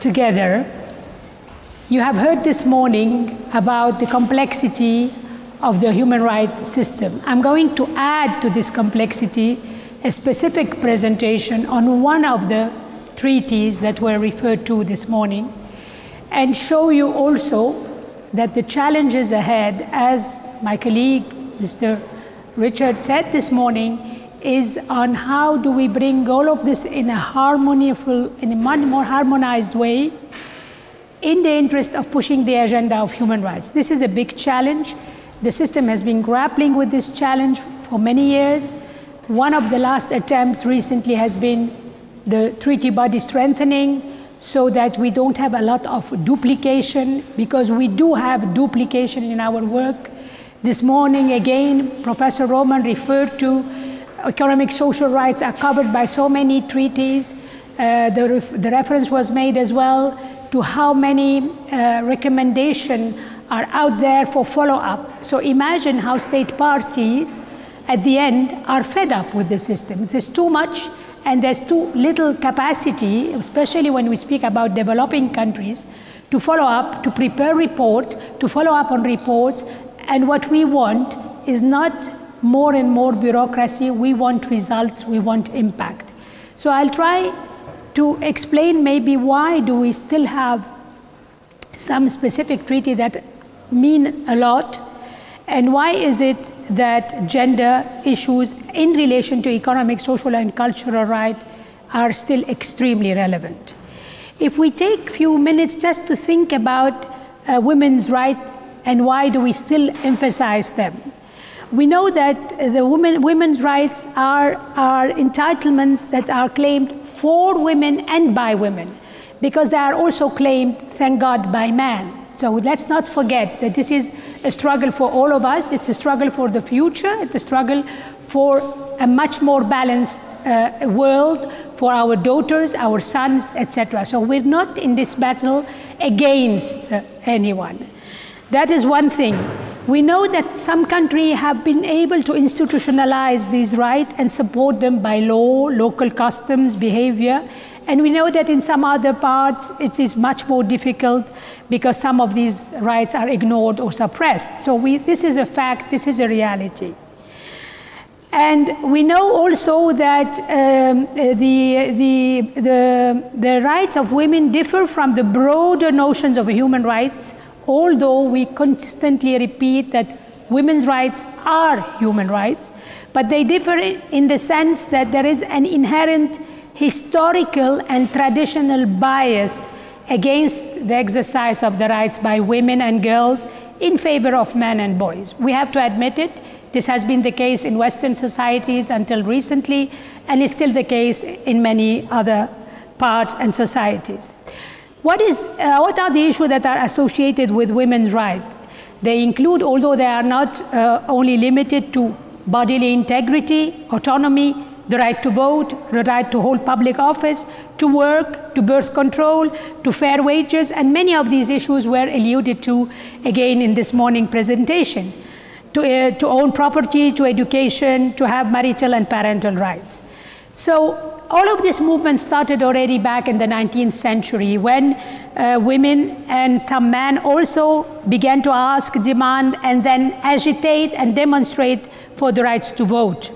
together. You have heard this morning about the complexity of the human rights system. I'm going to add to this complexity a specific presentation on one of the treaties that were referred to this morning and show you also that the challenges ahead, as my colleague, Mr. Richard said this morning, is on how do we bring all of this in a harmonious, in a much more harmonized way in the interest of pushing the agenda of human rights. This is a big challenge. The system has been grappling with this challenge for many years. One of the last attempts recently has been the treaty body strengthening so that we don't have a lot of duplication because we do have duplication in our work. This morning again, Professor Roman referred to economic social rights are covered by so many treaties. Uh, the, ref the, reference was made as well to how many uh, recommendations are out there for follow-up. So imagine how state parties at the end are fed up with the system. There's too much and there's too little capacity, especially when we speak about developing countries, to follow up, to prepare reports, to follow up on reports. And what we want is not more and more bureaucracy. We want results, we want impact. So I'll try to explain maybe why do we still have some specific treaty that mean a lot and why is it that gender issues in relation to economic, social, and cultural rights are still extremely relevant? If we take a few minutes just to think about uh, women's rights and why do we still emphasize them? We know that the women, women's rights are, are entitlements that are claimed for women and by women because they are also claimed, thank God, by man. So let's not forget that this is a struggle for all of us. It's a struggle for the future. It's a struggle for a much more balanced uh, world for our daughters, our sons, etc. So we're not in this battle against anyone. That is one thing. We know that some countries have been able to institutionalize these rights and support them by law, local customs, behavior, and we know that in some other parts it is much more difficult because some of these rights are ignored or suppressed. So we, this is a fact, this is a reality. And we know also that um, the, the, the, the rights of women differ from the broader notions of human rights, although we constantly repeat that women's rights are human rights, but they differ in the sense that there is an inherent historical and traditional bias against the exercise of the rights by women and girls in favor of men and boys. We have to admit it. This has been the case in Western societies until recently, and is still the case in many other parts and societies. What, is, uh, what are the issues that are associated with women's rights? They include, although they are not uh, only limited to bodily integrity, autonomy, the right to vote, the right to hold public office, to work, to birth control, to fair wages, and many of these issues were alluded to again in this morning presentation. To, uh, to own property, to education, to have marital and parental rights. So all of this movement started already back in the 19th century when uh, women and some men also began to ask, demand, and then agitate and demonstrate for the rights to vote.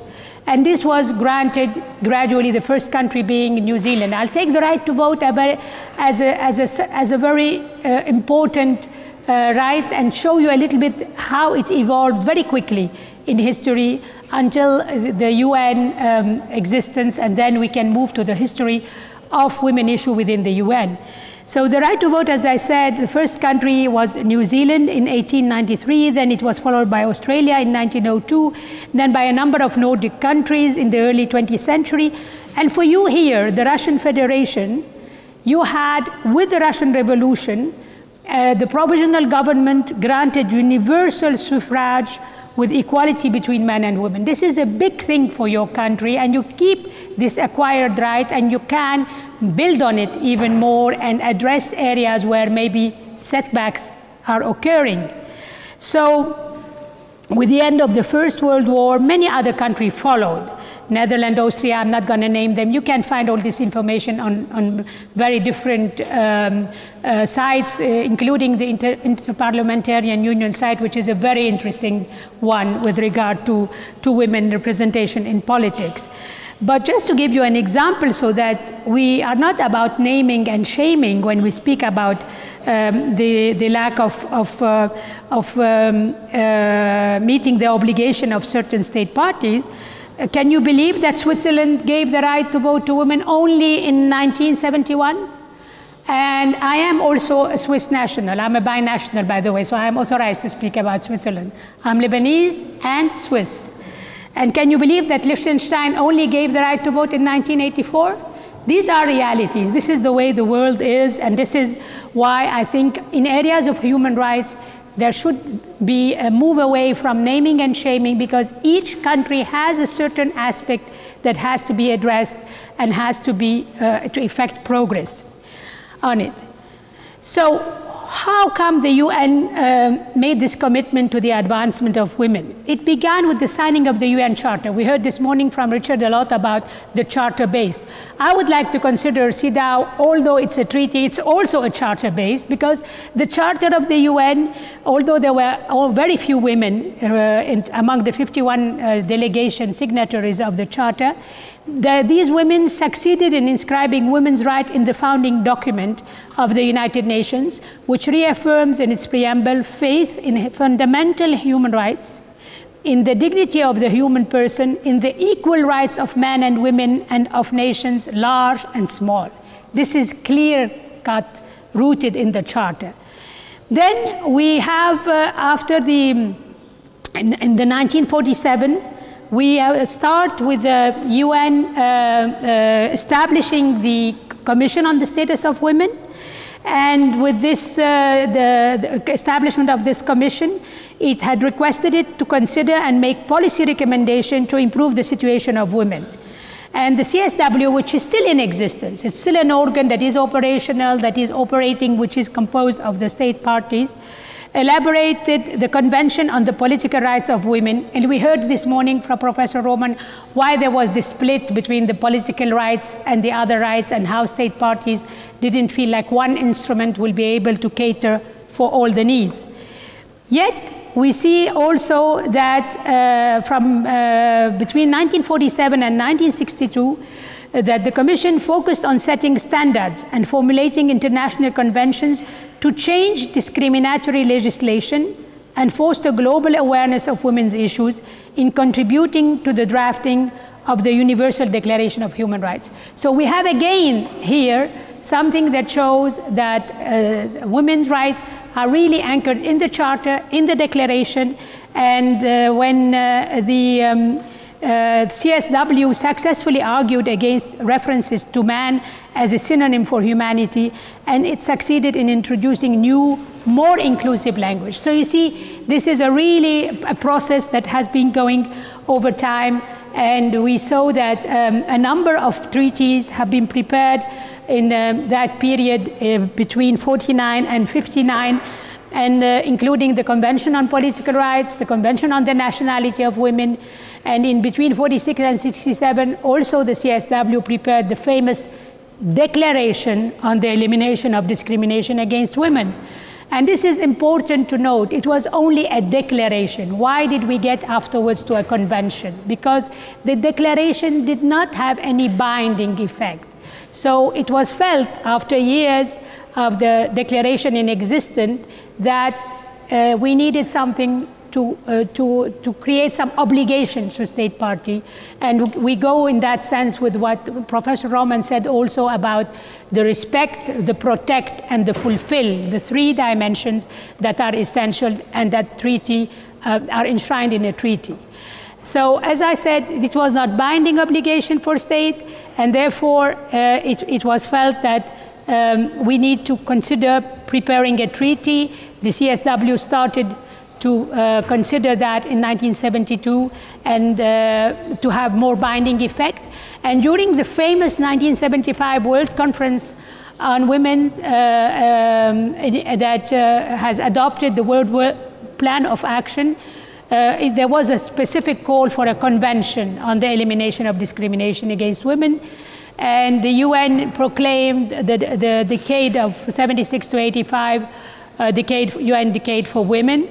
And this was granted gradually, the first country being New Zealand. I'll take the right to vote as a, as a, as a very uh, important uh, right and show you a little bit how it evolved very quickly in history until the UN um, existence, and then we can move to the history of women issue within the UN. So the right to vote, as I said, the first country was New Zealand in 1893, then it was followed by Australia in 1902, then by a number of Nordic countries in the early 20th century. And for you here, the Russian Federation, you had, with the Russian Revolution, uh, the provisional government granted universal suffrage with equality between men and women. This is a big thing for your country, and you keep this acquired right, and you can build on it even more and address areas where maybe setbacks are occurring. So, with the end of the First World War, many other countries followed. Netherlands, Austria, I'm not going to name them. You can find all this information on, on very different um, uh, sites, uh, including the Inter Interparliamentarian Union site, which is a very interesting one with regard to, to women representation in politics. But just to give you an example so that we are not about naming and shaming when we speak about um, the, the lack of, of, uh, of um, uh, meeting the obligation of certain state parties, Uh, can you believe that Switzerland gave the right to vote to women only in 1971? And I am also a Swiss national. I'm a binational, by the way, so I am authorized to speak about Switzerland. I'm Lebanese and Swiss. And can you believe that Liechtenstein only gave the right to vote in 1984? These are realities. This is the way the world is, and this is why I think in areas of human rights, there should be a move away from naming and shaming because each country has a certain aspect that has to be addressed and has to be uh, to effect progress on it. So how come the UN uh, made this commitment to the advancement of women? It began with the signing of the UN Charter. We heard this morning from Richard a lot about the charter based. I would like to consider CEDAW, although it's a treaty, it's also a charter based because the Charter of the UN, although there were very few women uh, in, among the 51 uh, delegation signatories of the Charter, the, these women succeeded in inscribing women's rights in the founding document of the United Nations, which reaffirms in its preamble faith in fundamental human rights, in the dignity of the human person, in the equal rights of men and women and of nations large and small. This is clear cut, rooted in the Charter. Then we have, uh, after the, in, in the 1947, we uh, start with the UN uh, uh, establishing the Commission on the Status of Women. And with this, the, the, establishment of this commission, it had requested it to consider and make policy recommendation to improve the situation of women. And the CSW, which is still in existence, it's still an organ that is operational, that is operating, which is composed of the state parties, elaborated the Convention on the Political Rights of Women. And we heard this morning from Professor Roman why there was this split between the political rights and the other rights and how state parties didn't feel like one instrument will be able to cater for all the needs. Yet, we see also that uh, from uh, between 1947 and 1962, that the Commission focused on setting standards and formulating international conventions to change discriminatory legislation and foster global awareness of women's issues in contributing to the drafting of the Universal Declaration of Human Rights. So we have again here something that shows that uh, women's rights are really anchored in the Charter, in the Declaration, and uh, when uh, the um, CSW successfully argued against references to man as a synonym for humanity, and it succeeded in introducing new, more inclusive language. So you see, this is a really a process that has been going over time, and we saw that um, a number of treaties have been prepared in um, that period uh, between 49 and 59 and uh, including the Convention on Political Rights, the Convention on the Nationality of Women, and in between 46 and 67, also the CSW prepared the famous Declaration on the Elimination of Discrimination Against Women. And this is important to note. It was only a declaration. Why did we get afterwards to a convention? Because the declaration did not have any binding effect. So it was felt after years of the declaration in existence that uh, we needed something to, uh, to, to create some obligations to state party. And we go in that sense with what Professor Roman said also about the respect, the protect, and the fulfill, the three dimensions that are essential and that treaty uh, are enshrined in a treaty. So as I said, it was not binding obligation for state, and therefore uh, it, it was felt that um, we need to consider preparing a treaty. The CSW started to uh, consider that in 1972 and uh, to have more binding effect. And during the famous 1975 World Conference on Women uh, um, that uh, has adopted the World Plan of Action, uh, uh, there was a specific call for a convention on the elimination of discrimination against women. And the UN proclaimed the, the decade of 76 to 85, uh, decade, UN decade for women.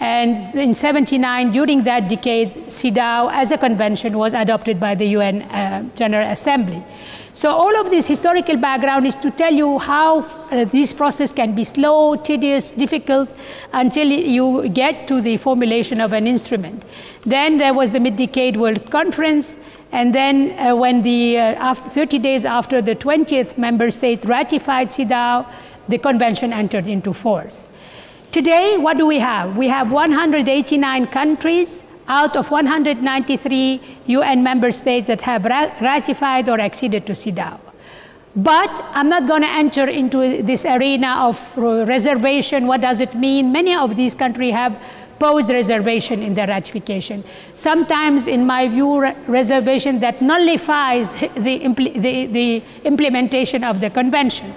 And in 79, during that decade, CEDAW as a convention was adopted by the UN uh, General Assembly. So all of this historical background is to tell you how uh, this process can be slow, tedious, difficult until you get to the formulation of an instrument. Then there was the Mid-Decade World Conference, and then uh, when the, uh, after 30 days after the 20th member state ratified CEDAW, the convention entered into force. Today, what do we have? We have 189 countries out of 193 UN member states that have ratified or acceded to CEDAW. But I'm not going to enter into this arena of reservation. What does it mean? Many of these countries have posed reservation in their ratification. Sometimes, in my view, reservation that nullifies the, impl the, the implementation of the convention.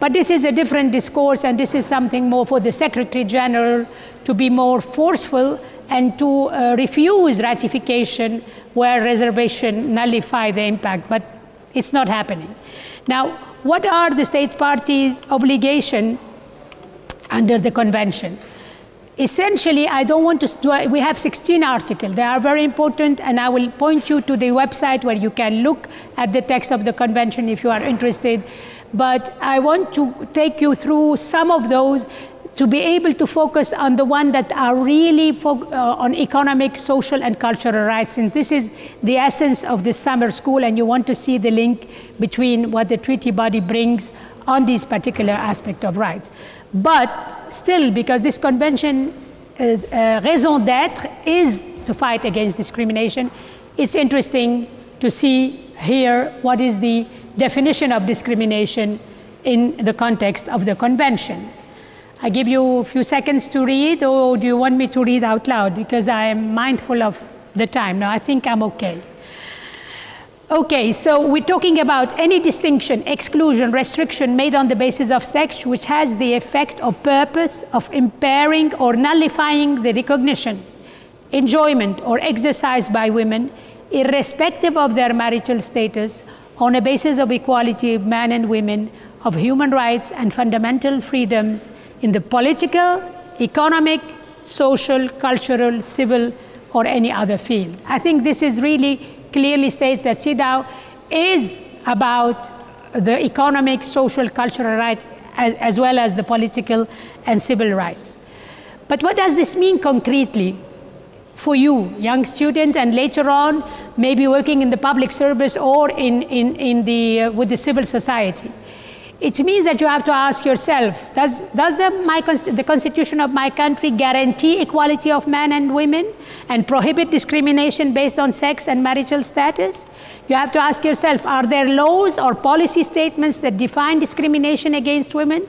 But this is a different discourse, and this is something more for the Secretary General to be more forceful and to uh, refuse ratification where reservation nullify the impact, but it's not happening. Now, what are the state parties' obligation under the convention? Essentially, I don't want to, we have 16 articles. They are very important, and I will point you to the website where you can look at the text of the convention if you are interested. But I want to take you through some of those to be able to focus on the one that are really uh, on economic, social, and cultural rights. And this is the essence of this summer school, and you want to see the link between what the treaty body brings on this particular aspect of rights. But still, because this convention is uh, raison d'etre is to fight against discrimination, it's interesting to see here what is the definition of discrimination in the context of the convention. I give you a few seconds to read, or do you want me to read out loud? Because I am mindful of the time. No, I think I'm okay. Okay, so we're talking about any distinction, exclusion, restriction made on the basis of sex which has the effect or purpose of impairing or nullifying the recognition, enjoyment, or exercise by women, irrespective of their marital status, on a basis of equality of men and women, of human rights and fundamental freedoms in the political, economic, social, cultural, civil, or any other field. I think this is really clearly states that CEDAW is about the economic, social, cultural right as, as well as the political and civil rights. But what does this mean concretely for you, young student, and later on maybe working in the public service or in, in, in the, uh, with the civil society? It means that you have to ask yourself, does, does the, my, the constitution of my country guarantee equality of men and women and prohibit discrimination based on sex and marital status? You have to ask yourself, are there laws or policy statements that define discrimination against women?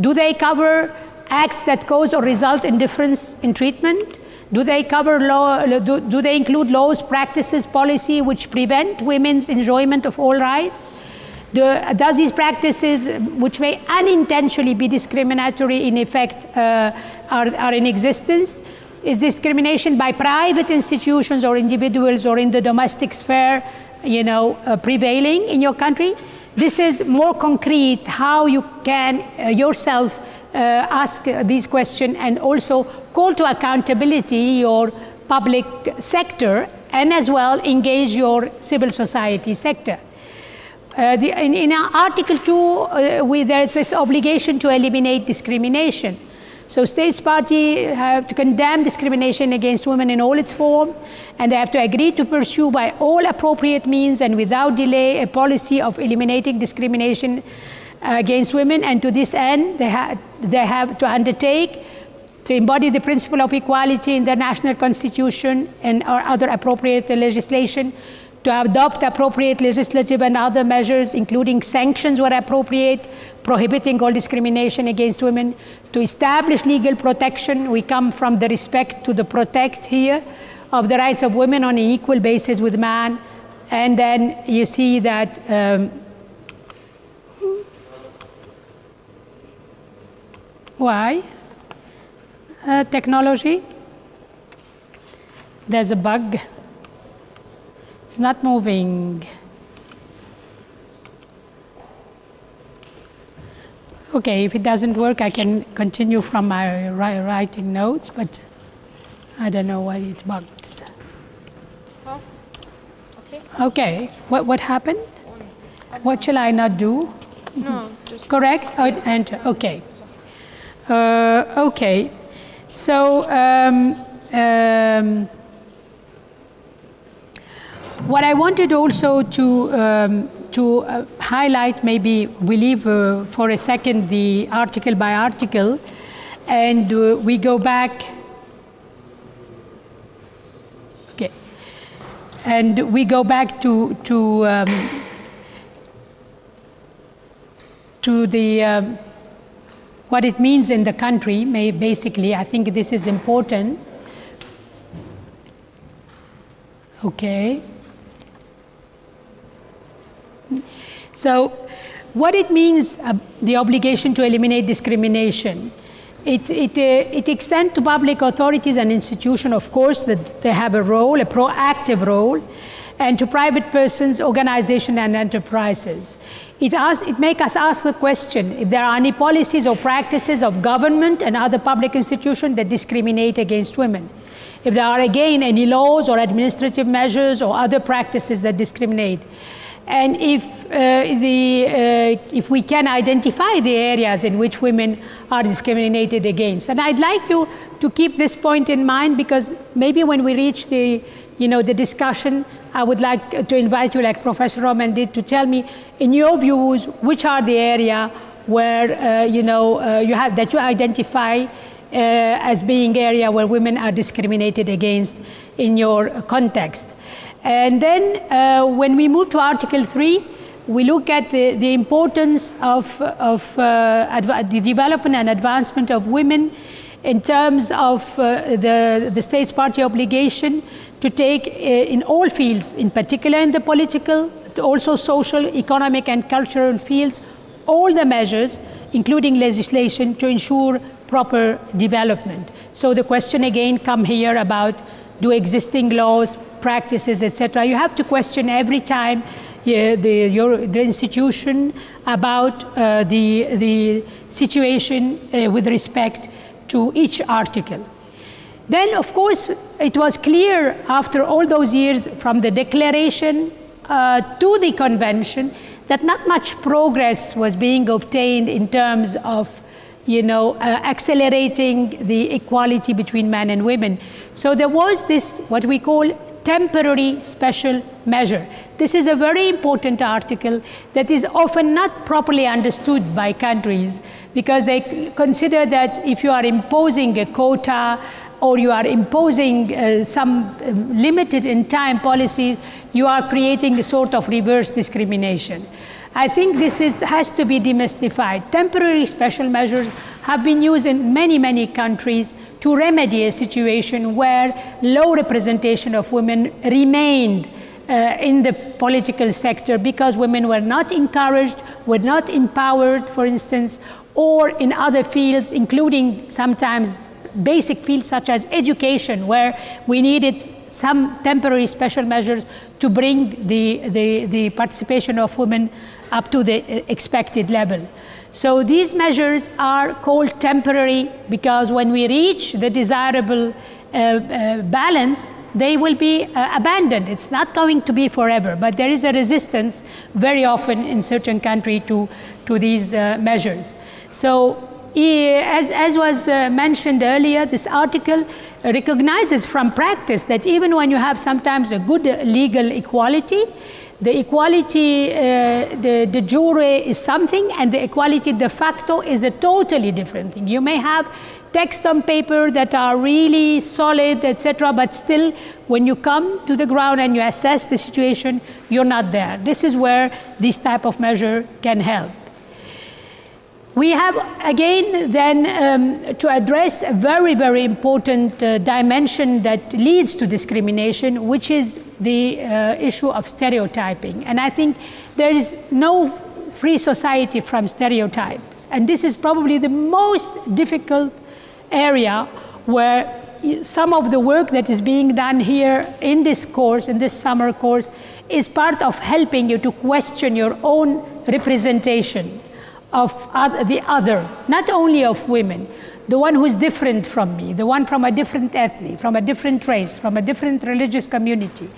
Do they cover acts that cause or result in difference in treatment? Do they cover law, do, do they include laws, practices, policy which prevent women's enjoyment of all rights? Does these practices, which may unintentionally be discriminatory in effect, uh, are, are in existence? Is discrimination by private institutions or individuals or in the domestic sphere, you know, uh, prevailing in your country? This is more concrete how you can uh, yourself ask these questions and also call to accountability your public sector and as well engage your civil society sector. Uh, the, in, in, Article 2, uh, we, there's this obligation to eliminate discrimination. So states party have to condemn discrimination against women in all its form, and they have to agree to pursue by all appropriate means and without delay a policy of eliminating discrimination uh, against women. And to this end, they, ha they have to undertake to embody the principle of equality in their national constitution and or other appropriate legislation to adopt appropriate legislative and other measures, including sanctions where appropriate, prohibiting all discrimination against women, to establish legal protection. We come from the respect to the protect here of the rights of women on an equal basis with man. And then you see that um, why? Uh, technology. there's a bug. It's not moving. Okay, if it doesn't work, I can continue from my writing notes, but I don't know why it's bugged. Oh, okay. Okay, what, what happened? What shall I not do? No, Correct? Oh, enter, okay. Uh, okay, so um, um, what I wanted also to um, to uh, highlight, maybe we leave uh, for a second the article by article, and uh, we go back. Okay, and we go back to to um, to the um, what it means in the country. May basically, I think this is important. Okay. So, what it means, uh, the obligation to eliminate discrimination. It, it, uh, it extends to public authorities and institutions, of course, that they have a role, a proactive role, and to private persons, organizations, and enterprises. It, asks, it makes us ask the question if there are any policies or practices of government and other public institutions that discriminate against women. If there are, again, any laws or administrative measures or other practices that discriminate and if, uh, the, uh, if we can identify the areas in which women are discriminated against. And I'd like you to keep this point in mind because maybe when we reach the, you know, the discussion, I would like to invite you, like Professor Roman did, to tell me, in your views, which are the area where, uh, you know, uh, you have, that you identify uh, as being area where women are discriminated against in your context. And then uh, when we move to Article 3, we look at the, the importance of, of uh, the development and advancement of women in terms of uh, the, the state's party obligation to take uh, in all fields, in particular in the political, also social, economic and cultural fields, all the measures, including legislation, to ensure proper development. So the question again come here about do existing laws, practices, etc. You have to question every time yeah, the, your, the institution about uh, the, the situation uh, with respect to each article. Then, of course, it was clear after all those years from the declaration uh, to the convention that not much progress was being obtained in terms of you know, uh, accelerating the equality between men and women. So there was this, what we call temporary special measure. This is a very important article that is often not properly understood by countries because they consider that if you are imposing a quota or you are imposing uh, some uh, limited in time policies, you are creating a sort of reverse discrimination. I think this is, has to be demystified. Temporary special measures have been used in many, many countries to remedy a situation where low representation of women remained uh, in the political sector because women were not encouraged, were not empowered, for instance, or in other fields, including sometimes basic fields such as education, where we needed some temporary special measures to bring the, the, the participation of women up to the uh, expected level. So these measures are called temporary because when we reach the desirable uh, uh, balance, they will be uh, abandoned. It's not going to be forever, but there is a resistance very often in certain countries to, to these uh, measures. So as, as was uh, mentioned earlier, this article recognizes from practice that even when you have sometimes a good legal equality, the equality uh, the, de jure is something and the equality de facto is a totally different thing. You may have text on paper that are really solid, etc., but still when you come to the ground and you assess the situation, you're not there. This is where this type of measure can help. We have again then um, to address a very, very important uh, dimension that leads to discrimination, which is the uh, issue of stereotyping. And I think there is no free society from stereotypes. And this is probably the most difficult area where some of the work that is being done here in this course, in this summer course, is part of helping you to question your own representation of the other, not only of women, the one who's different from me, the one from a different ethnic, from a different race, from a different religious community.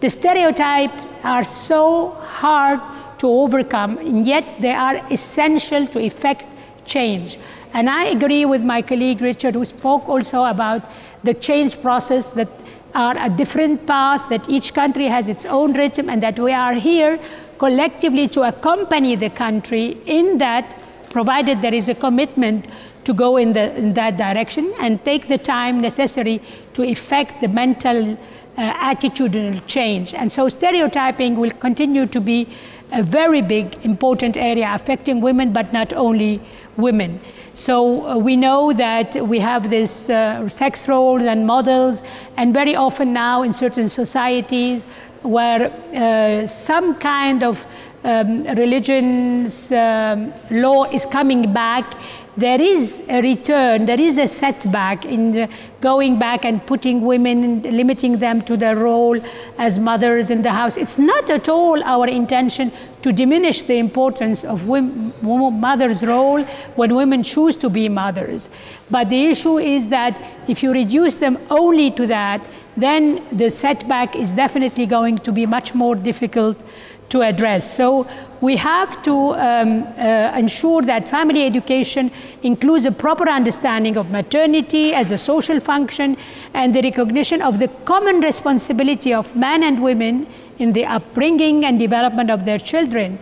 The stereotypes are so hard to overcome, and yet they are essential to effect change. And I agree with my colleague Richard, who spoke also about the change process that are a different path, that each country has its own rhythm, and that we are here collectively to accompany the country in that, provided there is a commitment to go in, the, in that direction and take the time necessary to effect the mental uh, attitudinal change. And so stereotyping will continue to be a very big, important area affecting women, but not only women. So uh, we know that we have this uh, sex roles and models, and very often now in certain societies where uh, some kind of um, religion's um, law is coming back, there is a return, there is a setback in going back and putting women, limiting them to their role as mothers in the house. It's not at all our intention to diminish the importance of women, mother's role when women choose to be mothers. But the issue is that if you reduce them only to that, then the setback is definitely going to be much more difficult to address. So we have to um, uh, ensure that family education includes a proper understanding of maternity as a social function and the recognition of the common responsibility of men and women in the upbringing and development of their children.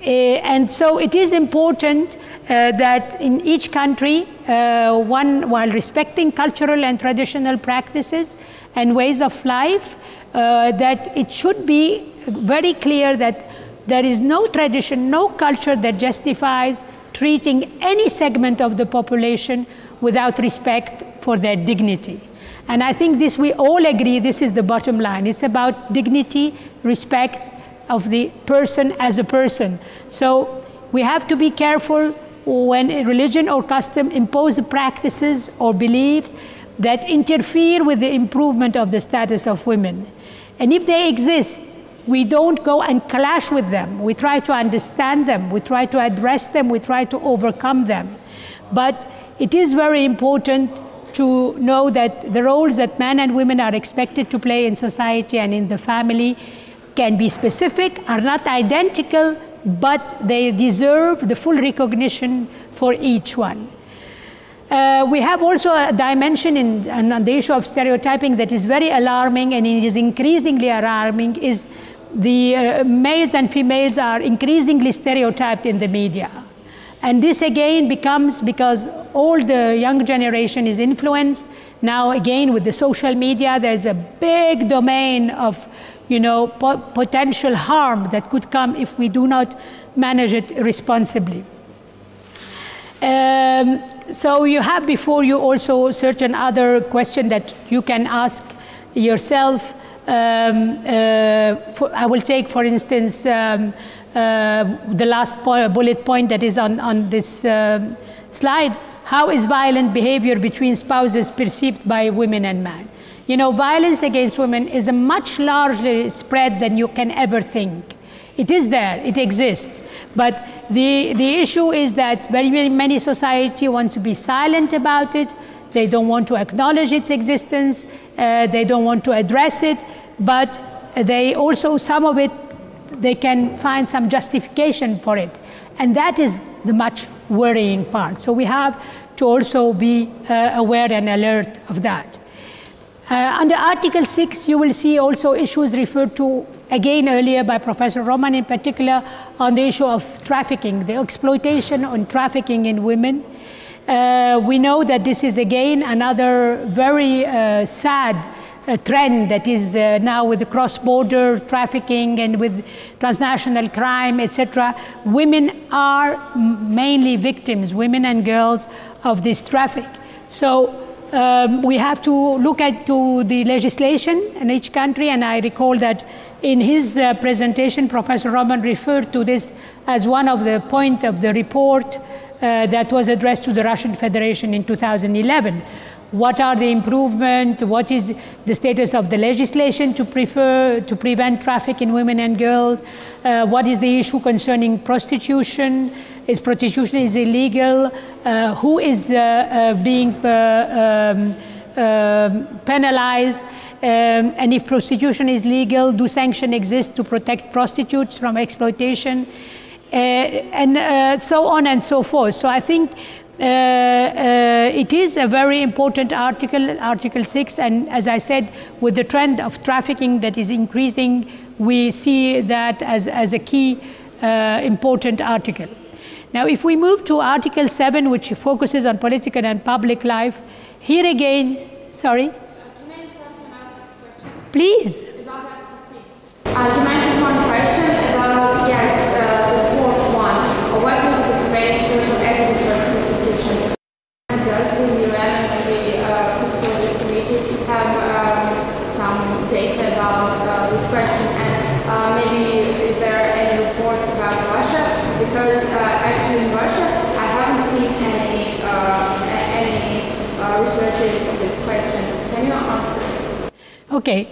Uh, and so it is important uh, that in each country, uh, one, while respecting cultural and traditional practices and ways of life, that it should be very clear that there is no tradition, no culture that justifies treating any segment of the population without respect for their dignity. And I think this, we all agree, this is the bottom line. It's about dignity, respect of the person as a person. So we have to be careful when religion or custom impose practices or beliefs that interfere with the improvement of the status of women. And if they exist, we don't go and clash with them. We try to understand them. We try to address them. We try to overcome them. But it is very important to know that the roles that men and women are expected to play in society and in the family can be specific, are not identical, but they deserve the full recognition for each one. Uh, we have also a dimension in, on the issue of stereotyping that is very alarming and it is increasingly alarming is the uh, males and females are increasingly stereotyped in the media. And this again becomes because all the young generation is influenced. Now again with the social media, there's a big domain of you know, po potential harm that could come if we do not manage it responsibly. Um, so you have before you also certain other question that you can ask yourself. Um, uh, for, I will take, for instance, um, uh, the last po bullet point that is on, on this uh, slide. How is violent behavior between spouses perceived by women and men? You know, violence against women is a much larger spread than you can ever think. It is there, it exists. But the, the issue is that very, very many society want to be silent about it. They don't want to acknowledge its existence. Uh, they don't want to address it. But they also, some of it, they can find some justification for it. And that is the much worrying part. So we have to also be uh, aware and alert of that. Uh, under Article 6, you will see also issues referred to again earlier by Professor Roman in particular on the issue of trafficking, the exploitation on trafficking in women. Uh, we know that this is again another very uh, sad uh, trend that is uh, now with the cross-border trafficking and with transnational crime, etc. Women are mainly victims, women and girls, of this traffic. So um, we have to look at to the legislation in each country, and I recall that in his uh, presentation, Professor Roman referred to this as one of the point of the report uh, that was addressed to the Russian Federation in 2011, what are the improvement, what is the status of the legislation to, prefer, to prevent traffic in women and girls, uh, what is the issue concerning prostitution, is prostitution is illegal, uh, who is uh, uh being uh, um, um, penalized, um, and if prostitution is legal, do sanctions exist to protect prostitutes from exploitation, uh, and so on and so forth. So I think it is a very important article, Article 6, and as I said, with the trend of trafficking that is increasing, we see that as, as a key uh, important article. Now, if we move to Article 7, which focuses on political and public life, here again, sorry? Please. Uh, you mentioned one question about, yes, uh, the fourth one. What is the preventing social equity does the UN maybe uh, political committee have um, some data about uh, this question and uh, maybe if there are any reports about Russia because uh, actually in Russia I haven't seen any uh, any uh, researchers on this question. Can you answer? Okay.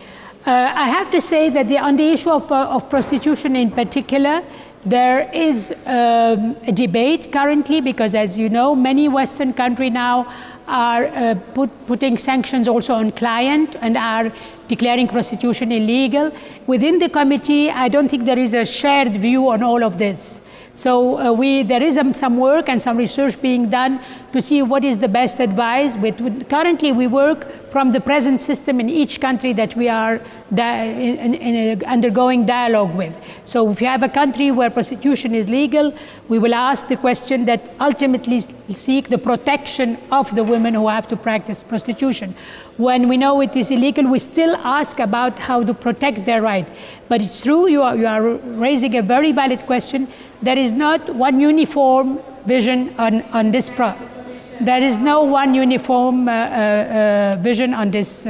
I have to say that the, on the issue of, of prostitution in particular, there is um, a debate currently because, as you know, many Western countries now are uh, put, putting sanctions also on client and are declaring prostitution illegal. Within the committee, I don't think there is a shared view on all of this. So uh, we, there is um, some work and some research being done to see what is the best advice. With, with, currently, we work from the present system in each country that we are in, in undergoing dialogue with. So if you have a country where prostitution is legal, we will ask the question that ultimately seek the protection of the women who have to practice prostitution. When we know it is illegal, we still ask about how to protect their right. But it's true, you are, you are raising a very valid question. There is not one uniform vision on, on this problem. There is no one uniform uh, uh, uh, vision on this,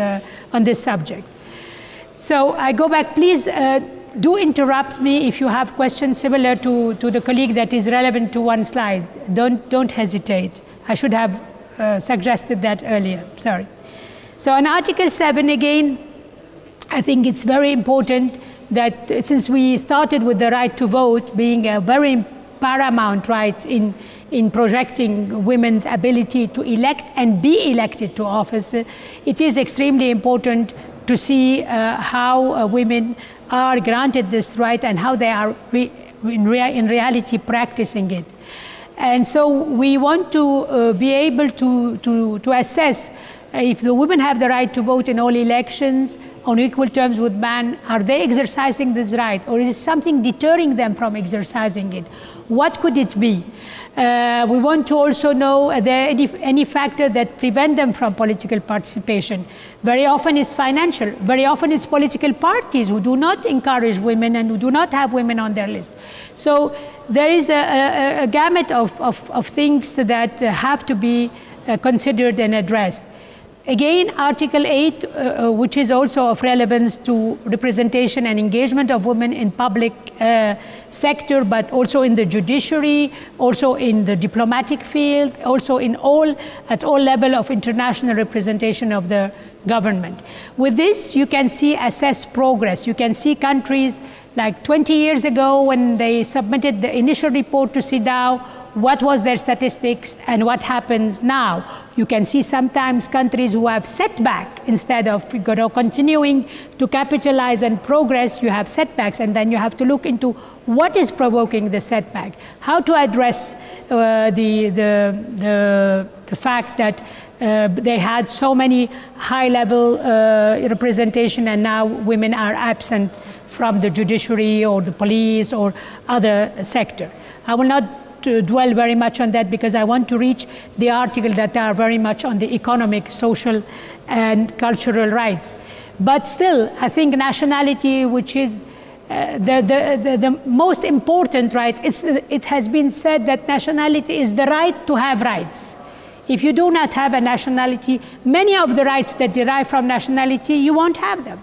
on this subject. So I go back, please do interrupt me if you have questions similar to, to the colleague that is relevant to one slide. Don't, don't hesitate. I should have uh, suggested that earlier, sorry. So on Article 7 again, I think it's very important that since we started with the right to vote being a very paramount right in, in projecting women's ability to elect and be elected to office, it is extremely important to see uh, how uh, women are granted this right and how they are re in, rea in, reality practicing it. And so we want to uh, be able to, to, to assess if the women have the right to vote in all elections on equal terms with men, are they exercising this right or is something deterring them from exercising it? What could it be? Uh, we want to also know are there any, any factor that prevent them from political participation. Very often it's financial. Very often it's political parties who do not encourage women and who do not have women on their list. So there is a, a, a gamut of, of, of, things that have to be uh, considered and addressed. Again, Article 8, uh, uh, which is also of relevance to representation and engagement of women in public uh, sector, but also in the judiciary, also in the diplomatic field, also in all, at all level of international representation of the government. With this, you can see assess progress. You can see countries like 20 years ago when they submitted the initial report to CEDAW, what was their statistics and what happens now. You can see sometimes countries who have setback instead of you know, continuing to capitalize and progress, you have setbacks and then you have to look into what is provoking the setback, how to address uh, the, the, the, the, fact that uh, they had so many high level uh, representation and now women are absent from the judiciary or the police or other sector. I will not to dwell very much on that because I want to reach the article that are very much on the economic, social, and cultural rights. But still, I think nationality, which is uh, the, the, the, the, most important right, it's, it has been said that nationality is the right to have rights. If you do not have a nationality, many of the rights that derive from nationality, you won't have them.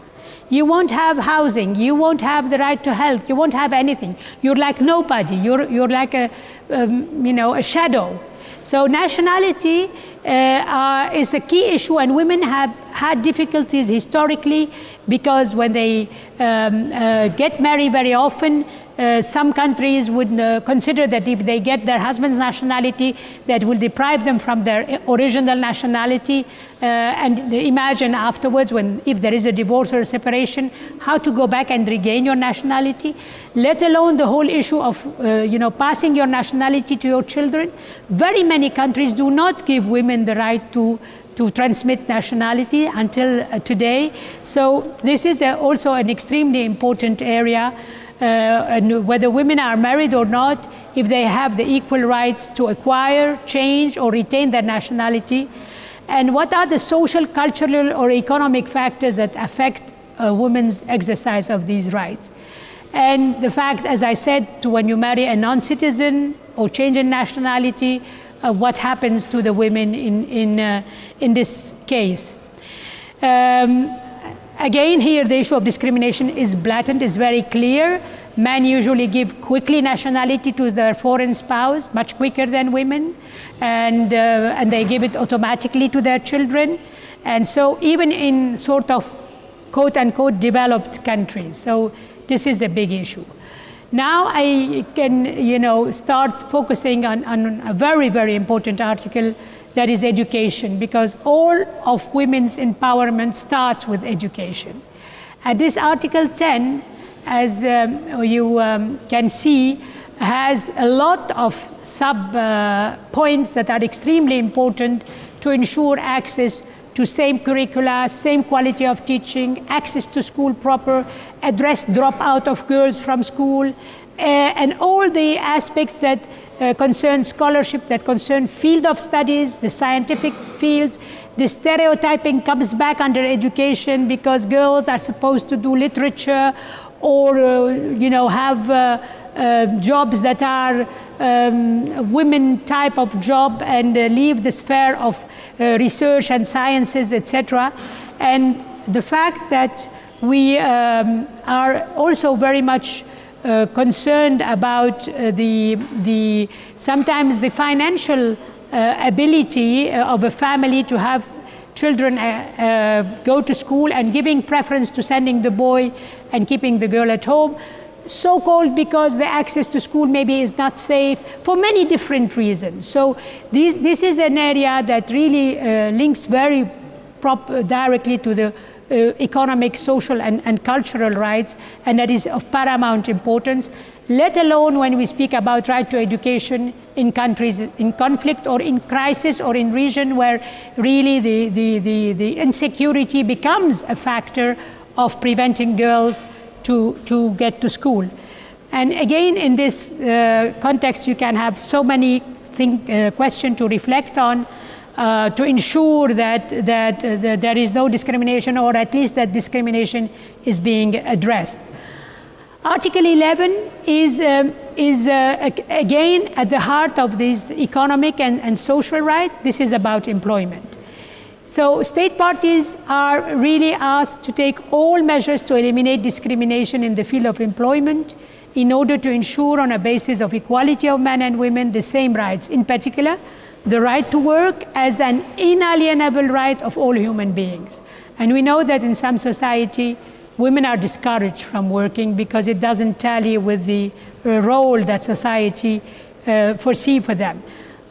You won't have housing. You won't have the right to health. You won't have anything. You're like nobody. You're, you're like a, um, you know, a shadow. So nationality uh, is a key issue, and women have had difficulties historically because when they um, uh, get married very often, uh, some countries would uh, consider that if they get their husband's nationality, that will deprive them from their original nationality. Uh, and imagine afterwards, when if there is a divorce or a separation, how to go back and regain your nationality. Let alone the whole issue of uh, you know passing your nationality to your children. Very many countries do not give women the right to to transmit nationality until uh, today. So this is also an extremely important area uh, and whether women are married or not, if they have the equal rights to acquire, change, or retain their nationality, and what are the social, cultural, or economic factors that affect a woman's exercise of these rights. And the fact, as I said, to when you marry a non-citizen or change in nationality, uh, what happens to the women in, in, uh, in this case. Um, Again, here the issue of discrimination is blatant, is very clear. Men usually give quickly nationality to their foreign spouse, much quicker than women, and, uh, and they give it automatically to their children. And so even in sort of quote unquote developed countries. So this is a big issue. Now I can, you know, start focusing on, on a very, very important article that is education, because all of women's empowerment starts with education. And this Article 10, as um, you um, can see, has a lot of sub uh, points that are extremely important to ensure access to same curricula, same quality of teaching, access to school proper, address dropout of girls from school, uh, and all the aspects that uh, concern scholarship, that concern field of studies, the scientific fields. The stereotyping comes back under education because girls are supposed to do literature or, uh, you know, have uh, uh jobs that are um, women type of job and uh, leave the sphere of research and sciences, etc. And the fact that we um, are also very much uh, concerned about uh, the, the, sometimes the financial uh, ability uh, of a family to have children uh, uh, go to school and giving preference to sending the boy and keeping the girl at home. So called because the access to school maybe is not safe for many different reasons. So this, this is an area that really links very directly to the economic, social, and, and cultural rights, and that is of paramount importance, let alone when we speak about right to education in countries in conflict or in crisis or in region where really the, the, the, the insecurity becomes a factor of preventing girls to, to get to school. And again, in this uh, context, you can have so many think, uh, questions to reflect on uh, to ensure that, that, uh, that, there is no discrimination or at least that discrimination is being addressed. Article 11 is, um, is uh, again at the heart of this economic and, and social right. This is about employment. So state parties are really asked to take all measures to eliminate discrimination in the field of employment in order to ensure on a basis of equality of men and women the same rights. In particular, the right to work as an inalienable right of all human beings. And we know that in some society, women are discouraged from working because it doesn't tally with the role that society uh, foresee for them.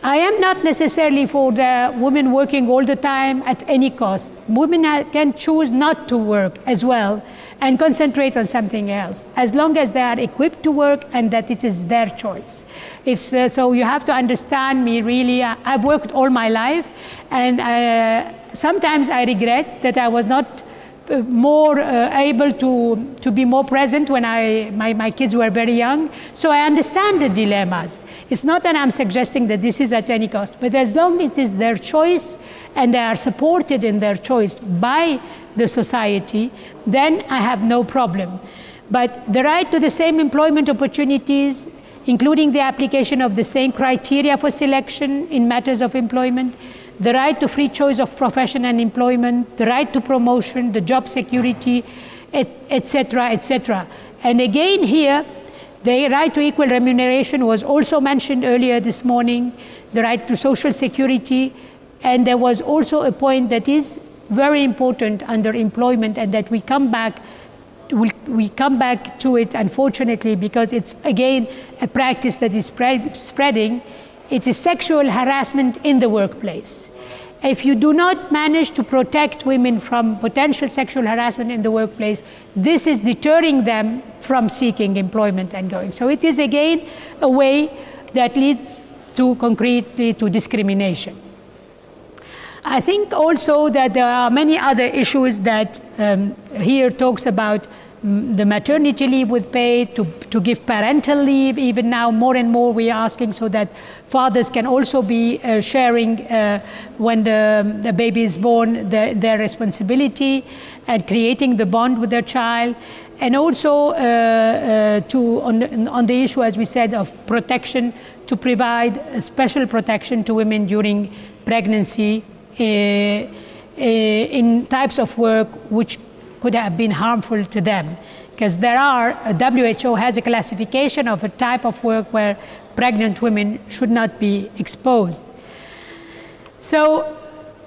I am not necessarily for the women working all the time at any cost. Women can choose not to work as well and concentrate on something else, as long as they are equipped to work and that it is their choice. It's, uh, so you have to understand me really. I, have worked all my life, and uh, sometimes I regret that I was not uh, more uh, able to, to be more present when I, my, my kids were very young. So I understand the dilemmas. It's not that I'm suggesting that this is at any cost, but as long as it is their choice and they are supported in their choice by the society, then I have no problem. But the right to the same employment opportunities, including the application of the same criteria for selection in matters of employment, the right to free choice of profession and employment, the right to promotion, the job security, etc., etc. And again here, the right to equal remuneration was also mentioned earlier this morning, the right to social security, And there was also a point that is very important under employment and that we come back we, come back to it unfortunately because it's again a practice that is spread, spreading it is sexual harassment in the workplace if you do not manage to protect women from potential sexual harassment in the workplace, this is deterring them from seeking employment and going. So it is again a way that leads to concretely to discrimination. I think also that there are many other issues that um, here talks about the maternity leave with pay, to, to give parental leave. Even now, more and more we are asking so that fathers can also be uh, sharing uh, when the, the baby is born the, their responsibility and creating the bond with their child. And also uh, uh to, on, on the issue, as we said, of protection, to provide special protection to women during pregnancy in types of work which could have been harmful to them. Because there are, WHO has a classification of a type of work where pregnant women should not be exposed. So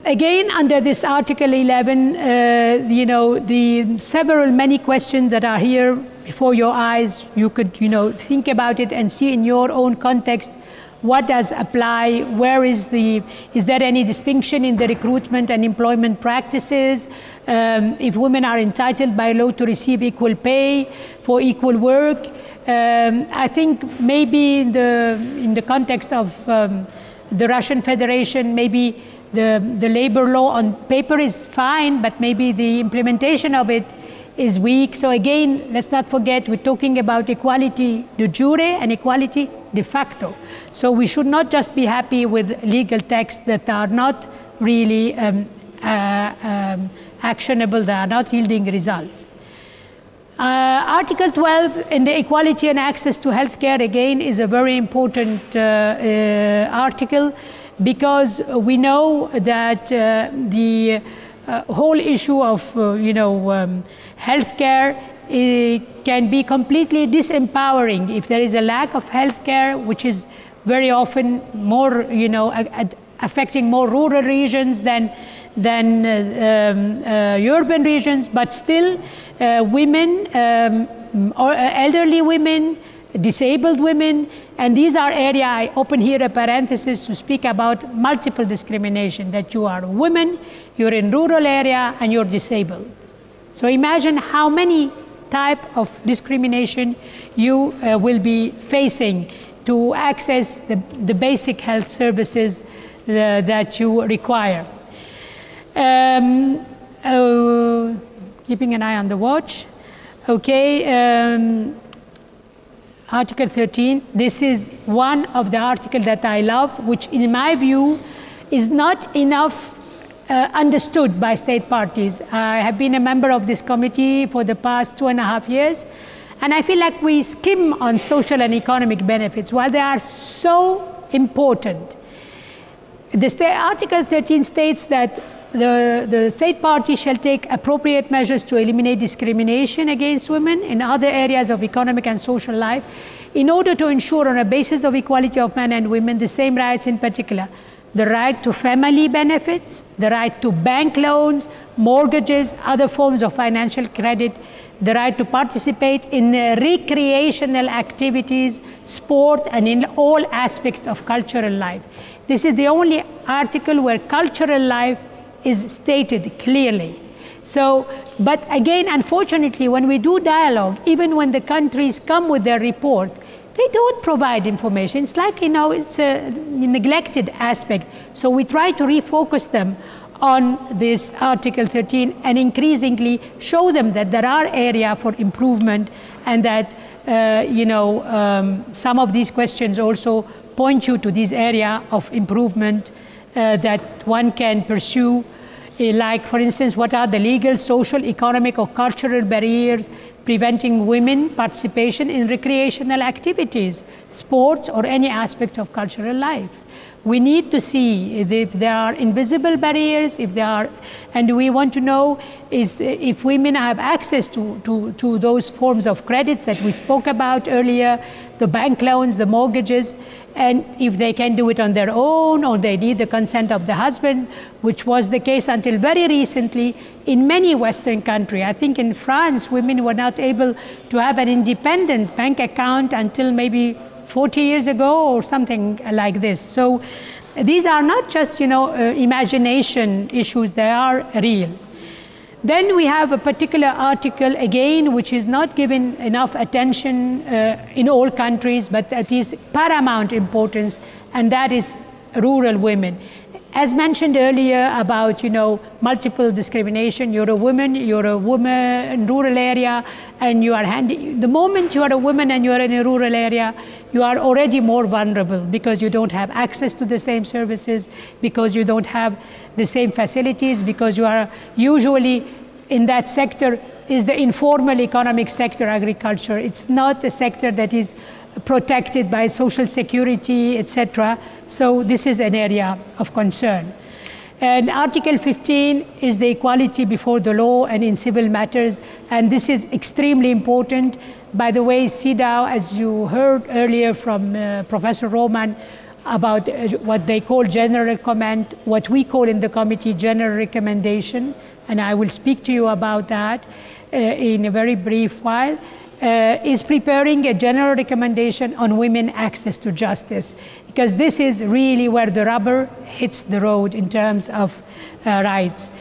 again, under this Article 11, uh, you know, the several many questions that are here before your eyes, you could, you know, think about it and see in your own context what does apply, where is the, is there any distinction in the recruitment and employment practices, um, if women are entitled by law to receive equal pay for equal work. Um, I think maybe in the, in the context of um, the Russian Federation, maybe the, the labor law on paper is fine, but maybe the implementation of it is weak. So again, let's not forget we're talking about equality de jure and equality de facto. So we should not just be happy with legal texts that are not really um, uh, um, actionable, they are not yielding results. Uh, Article 12 in the equality and access to healthcare again is a very important uh, uh article because we know that uh, the uh, whole issue of you know um, healthcare can be completely disempowering if there is a lack of healthcare, which is very often more, you know, affecting more rural regions than than uh, um, uh, urban regions, but still, uh, women, um, uh, elderly women, disabled women, and these are area I open here a parenthesis to speak about multiple discrimination. That you are a woman, you're in rural area, and you're disabled. So imagine how many type of discrimination you uh, will be facing to access the, the basic health services uh, that you require. Um, uh, keeping an eye on the watch. Okay, um, Article 13, this is one of the articles that I love, which in my view is not enough uh, understood by state parties. I have been a member of this committee for the past two and a half years, and I feel like we skim on social and economic benefits while they are so important. The Article 13 states that the, the state party shall take appropriate measures to eliminate discrimination against women in other areas of economic and social life in order to ensure on a basis of equality of men and women the same rights in particular the right to family benefits, the right to bank loans, mortgages, other forms of financial credit, the right to participate in uh, recreational activities, sport, and in all aspects of cultural life. This is the only article where cultural life is stated clearly. So, but again, unfortunately, when we do dialogue, even when the countries come with their report, they don't provide information. It's like, you know, it's a neglected aspect. So we try to refocus them on this Article 13 and increasingly show them that there are areas for improvement and that, uh, you know, um, some of these questions also point you to this area of improvement uh, that one can pursue uh, like for instance what are the legal social economic or cultural barriers preventing women participation in recreational activities, sports, or any aspects of cultural life. We need to see if there are invisible barriers, if there are, and we want to know is if women have access to, to, to those forms of credits that we spoke about earlier, the bank loans, the mortgages, and if they can do it on their own or they need the consent of the husband, which was the case until very recently in many Western countries. I think in France, women were not able to have an independent bank account until maybe 40 years ago or something like this. So these are not just, you know, uh, imagination issues, they are real. Then we have a particular article again, which is not given enough attention uh, in all countries, but that is paramount importance, and that is rural women. As mentioned earlier about, you know, multiple discrimination, you're a woman, you're a woman in rural area, and you are handy. The moment you are a woman and you are in a rural area, you are already more vulnerable because you don't have access to the same services, because you don't have the same facilities, because you are usually in that sector is the informal economic sector, agriculture. It's not a sector that is protected by social security, etc. So this is an area of concern. And Article 15 is the equality before the law and in civil matters, and this is extremely important. By the way, CEDAW, as you heard earlier from uh, Professor Roman, about uh, what they call general comment, what we call in the committee general recommendation, and I will speak to you about that uh, in a very brief while uh, is preparing a general recommendation on women access to justice because this is really where the rubber hits the road in terms of uh, rights.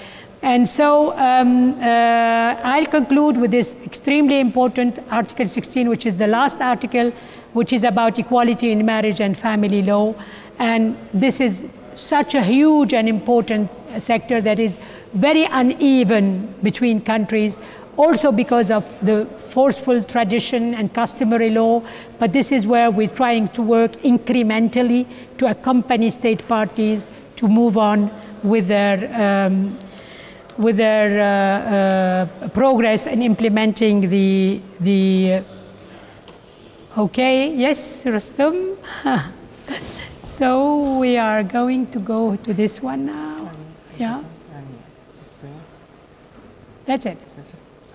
And so um, uh, I'll conclude with this extremely important Article 16, which is the last article, which is about equality in marriage and family law. And this is such a huge and important sector that is very uneven between countries also because of the forceful tradition and customary law, but this is where we're trying to work incrementally to accompany state parties to move on with their, um, with their uh, uh, progress in implementing the, the uh, okay, yes, Rustam? so we are going to go to this one now, yeah? That's it.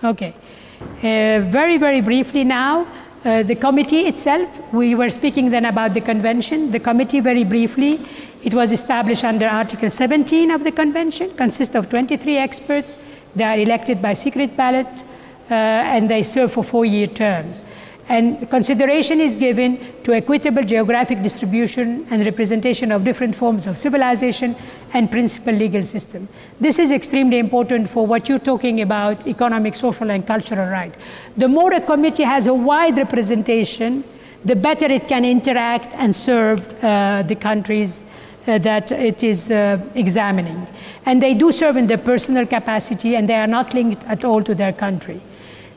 Okay. Uh, very, very briefly now, uh, the committee itself, we were speaking then about the convention. The committee, very briefly, it was established under Article 17 of the convention, consists of 23 experts. They are elected by secret ballot, uh, and they serve for four-year terms and consideration is given to equitable geographic distribution and representation of different forms of civilization and principal legal system. This is extremely important for what you're talking about, economic, social, and cultural right. The more a committee has a wide representation, the better it can interact and serve uh, the countries uh, that it is uh, examining. And they do serve in their personal capacity and they are not linked at all to their country.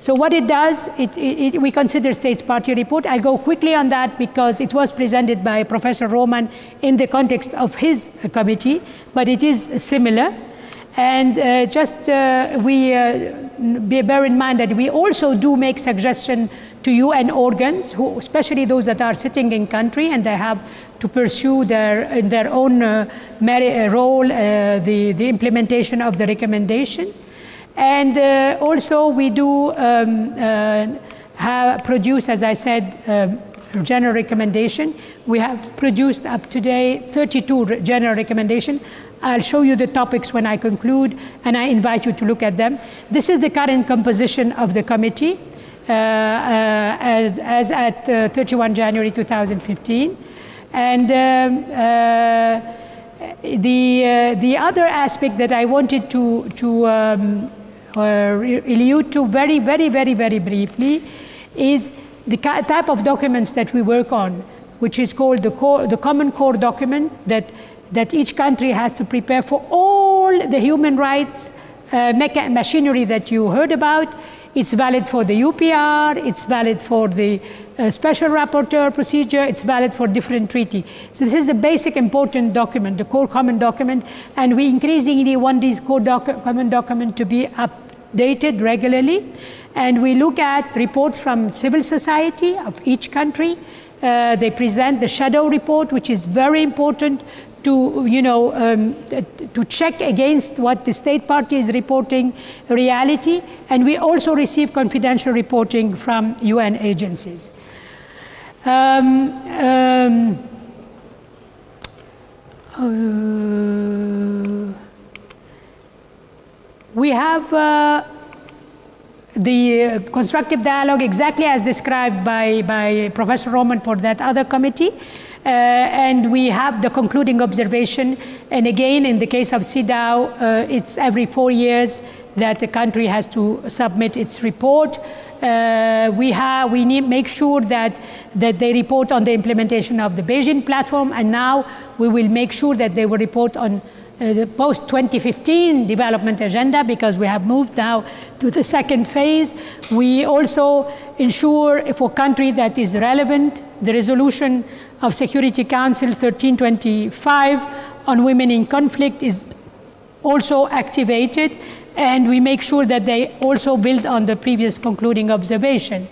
So what it does, it, it, we consider states party report. I'll go quickly on that because it was presented by Professor Roman in the context of his committee, but it is similar. And uh, just uh, we uh, bear in mind that we also do make suggestion to UN organs, who, especially those that are sitting in country and they have to pursue their, in their own uh, uh, role uh, the, the implementation of the recommendation. And uh, also we do um, uh, have produce, as I said, um, general recommendation. We have produced up to date 32 general recommendation. I'll show you the topics when I conclude, and I invite you to look at them. This is the current composition of the committee uh, uh, as, as, at uh, 31 January 2015. And um, uh, the, the other aspect that I wanted to, to um, allude to very, very, very, very briefly is the type of documents that we work on, which is called the, core, the common core document that, that each country has to prepare for all the human rights uh, machinery that you heard about. It's valid for the UPR, it's valid for the uh, special rapporteur procedure, it's valid for different treaty. So this is a basic important document, the core common document, and we increasingly want this core docu common document to be updated regularly. And we look at reports from civil society of each country. Uh, they present the shadow report, which is very important to, you know, um, to check against what the state party is reporting reality. And we also receive confidential reporting from UN agencies. Um, um, uh, we have uh, the constructive dialogue exactly as described by, by Professor Roman for that other committee. Uh, and we have the concluding observation. And again, in the case of CEDAW, uh, it's every four years that the country has to submit its report. Uh, we have we need make sure that that they report on the implementation of the Beijing platform, and now we will make sure that they will report on uh, the post 2015 development agenda because we have moved now to the second phase. We also ensure for a country that is relevant the resolution of Security Council 1325 on women in conflict is also activated and we make sure that they also build on the previous concluding observation.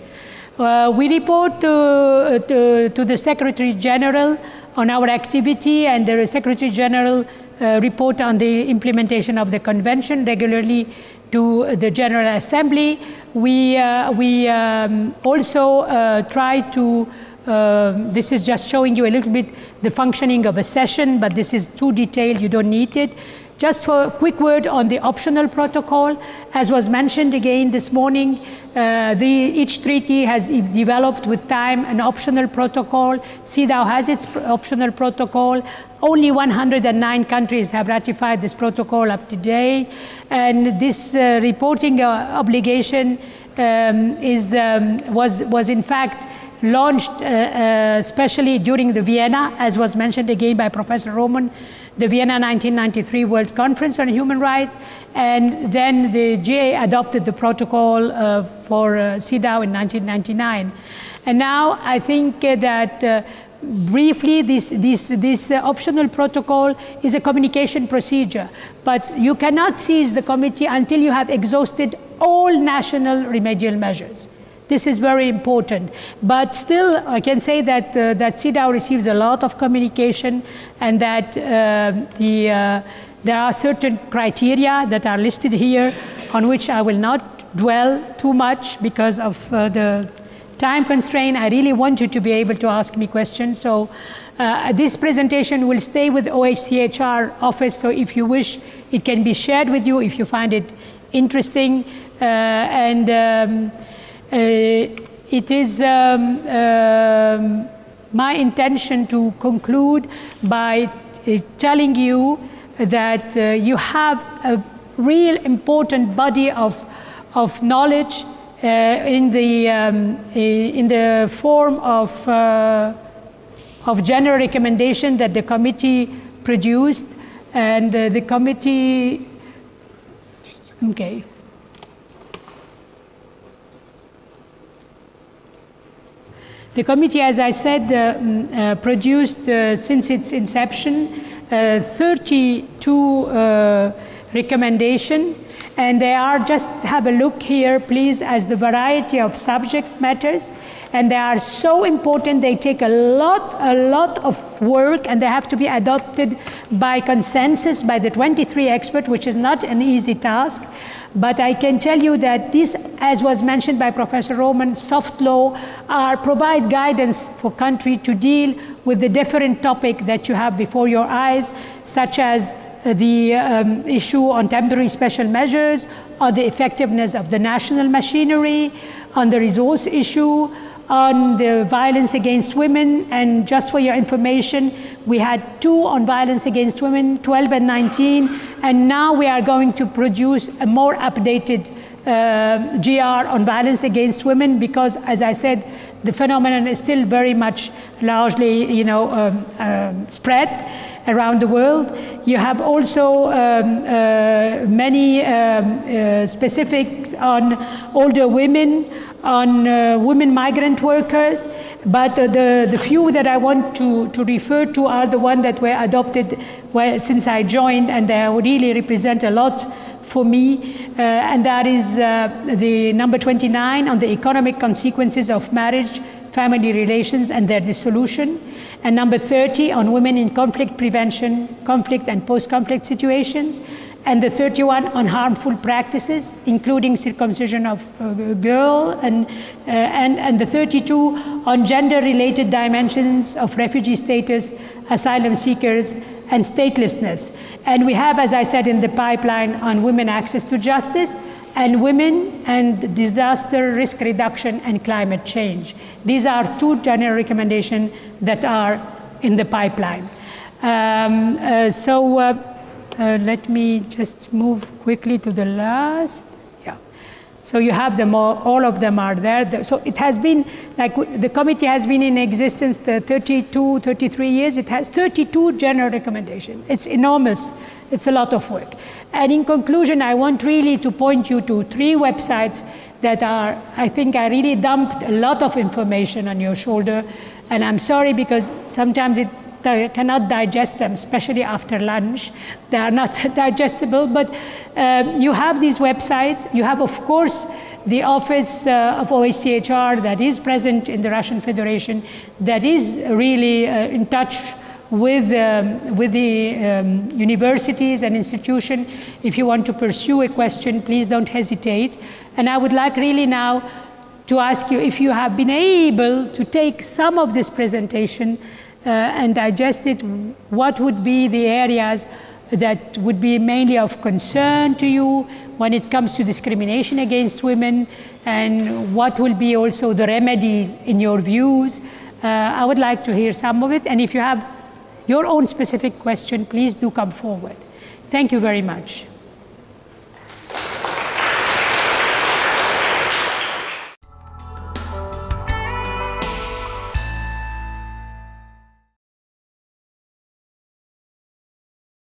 Uh, we report to, to, to, the Secretary General on our activity and the Secretary General uh, report on the implementation of the convention regularly to the General Assembly. We, uh, we um, also uh, try to uh, this is just showing you a little bit the functioning of a session, but this is too detailed, you don't need it. Just for a quick word on the optional protocol, as was mentioned again this morning, uh, the, each treaty has developed with time an optional protocol. CEDAW has its optional protocol. Only 109 countries have ratified this protocol up to today. And this uh, reporting uh, obligation um, is, um, was, was in fact launched uh, uh, especially during the Vienna, as was mentioned again by Professor Roman, the Vienna 1993 World Conference on Human Rights, and then the GA adopted the protocol uh, for uh, CEDAW in 1999. And now I think uh, that uh, briefly this, this, this uh, optional protocol is a communication procedure, but you cannot seize the committee until you have exhausted all national remedial measures. This is very important. But still, I can say that, uh, that CEDAW receives a lot of communication and that uh, the, uh, there are certain criteria that are listed here on which I will not dwell too much because of uh, the time constraint. I really want you to be able to ask me questions. So uh, this presentation will stay with OHCHR office. So if you wish, it can be shared with you if you find it interesting. Uh, and um, it is um, um, my intention to conclude by uh, telling you that uh, you have a real important body of, of knowledge uh, in, the, um, in the form of, uh, of general recommendation that the committee produced and uh, the committee okay The committee, as I said, uh, mm, uh, produced uh, since its inception uh, 32 uh, recommendations and they are just have a look here please as the variety of subject matters. And they are so important they take a lot a lot of work and they have to be adopted by consensus by the 23 experts which is not an easy task. But I can tell you that this, as was mentioned by Professor Roman, soft law are, provide guidance for country to deal with the different topic that you have before your eyes, such as the um, issue on temporary special measures, or the effectiveness of the national machinery, on the resource issue, on the violence against women. And just for your information, we had two on violence against women, 12 and 19. And now we are going to produce a more updated uh, GR on violence against women because, as I said, the phenomenon is still very much largely, you know, um, uh, spread around the world. You have also um, uh, many um, uh, specifics on older women, on uh, women migrant workers, but the, the few that I want to, to refer to are the ones that were adopted since I joined, and they really represent a lot for me, uh, and that is uh, the number 29 on the economic consequences of marriage, family relations, and their dissolution, and number 30 on women in conflict prevention, conflict and post-conflict situations, and the 31 on harmful practices, including circumcision of a girl, and, uh, and, and the 32 on gender-related dimensions of refugee status, asylum seekers, and statelessness. And we have, as I said, in the pipeline on women access to justice, and women and disaster risk reduction and climate change. These are two general recommendations that are in the pipeline. Um, uh, so uh, uh, let me just move quickly to the last. Yeah. So you have them all, all of them are there. So it has been, like the committee has been in existence the 32, 33 years. It has 32 general recommendations. It's enormous. It's a lot of work. And in conclusion, I want really to point you to three websites that are, I think I really dumped a lot of information on your shoulder. And I'm sorry because sometimes it they cannot digest them, especially after lunch. They are not digestible, but um, you have these websites. You have, of course, the office uh, of OHCHR that is present in the Russian Federation, that is really uh, in touch with, um, with the um, universities and institutions. If you want to pursue a question, please don't hesitate. And I would like really now to ask you if you have been able to take some of this presentation uh, and digest it, what would be the areas that would be mainly of concern to you when it comes to discrimination against women, and what will be also the remedies in your views. Uh, I would like to hear some of it, and if you have your own specific question, please do come forward. Thank you very much.